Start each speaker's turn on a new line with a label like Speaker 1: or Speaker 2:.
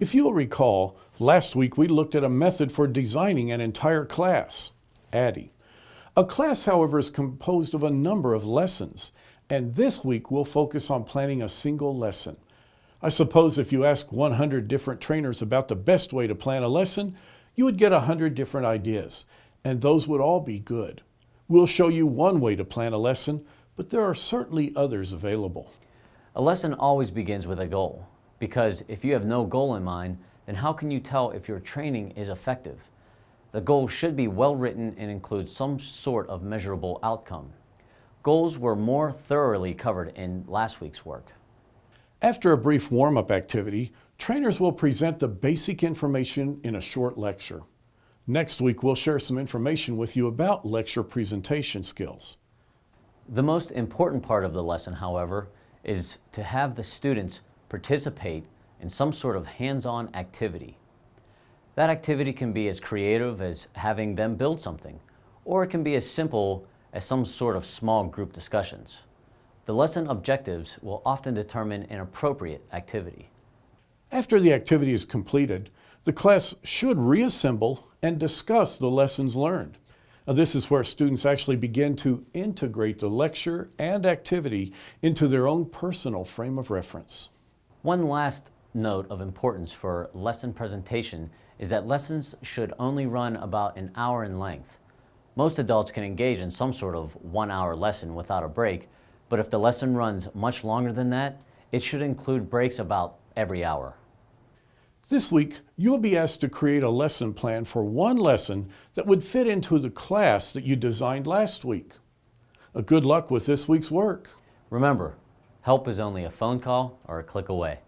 Speaker 1: If you'll recall, last week we looked at a method for designing an entire class, ADDIE. A class, however, is composed of a number of lessons, and this week we'll focus on planning a single lesson. I suppose if you ask 100 different trainers about the best way to plan a lesson, you would get 100 different ideas, and those would all be good. We'll show you one way to plan a lesson, but there are certainly others available.
Speaker 2: A lesson always begins with a goal, because if you have no goal in mind, then how can you tell if your training is effective? The goal should be well written and include some sort of measurable outcome. Goals were more thoroughly covered in last week's work.
Speaker 1: After a brief warm-up activity, trainers will present the basic information in a short lecture. Next week, we'll share some information with you about lecture presentation skills.
Speaker 2: The most important part of the lesson, however, is to have the students participate in some sort of hands-on activity. That activity can be as creative as having them build something, or it can be as simple as some sort of small group discussions. The lesson objectives will often determine an appropriate activity.
Speaker 1: After the activity is completed, the class should reassemble and discuss the lessons learned. Now, this is where students actually begin to integrate the lecture and activity into their own personal frame of reference.
Speaker 2: One last note of importance for lesson presentation is that lessons should only run about an hour in length. Most adults can engage in some sort of one-hour lesson without a break, but if the lesson runs much longer than that, it should include breaks about every hour.
Speaker 1: This week, you'll be asked to create a lesson plan for one lesson that would fit into the class that you designed last week. A good luck with this week's work.
Speaker 2: Remember, help is only a phone call or a click away.